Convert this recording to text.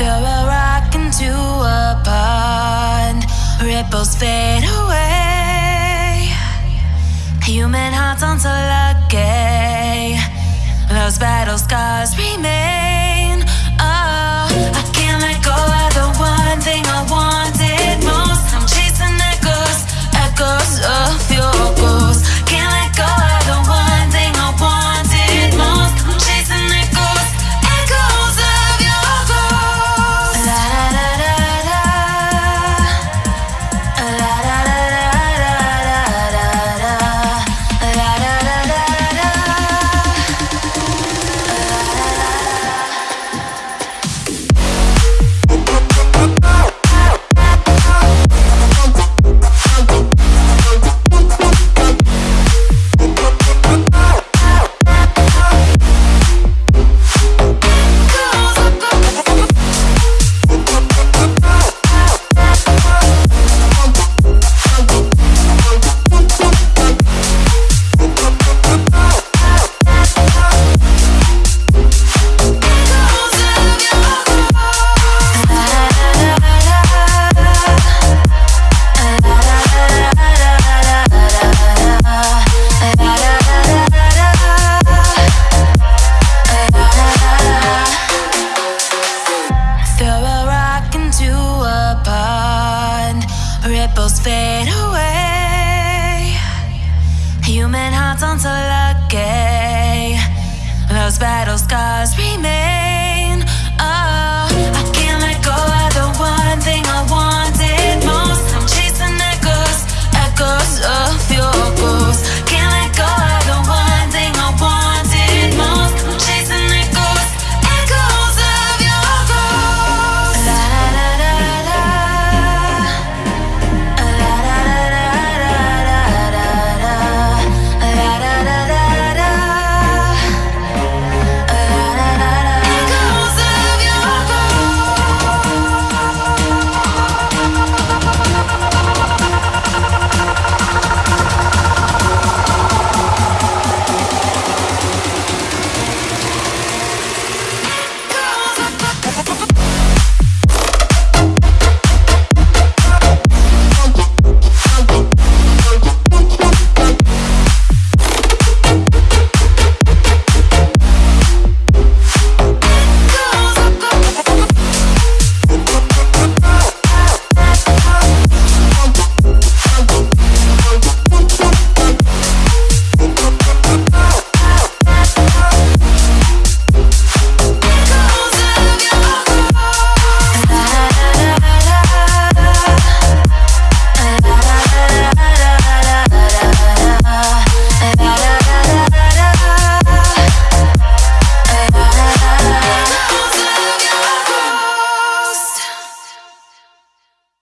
Throw a rock into a pond, ripples fade away. Human hearts aren't so lucky. Those battle scars remain. Ripples fade away. Human hearts aren't so lucky. Those battle scars remain.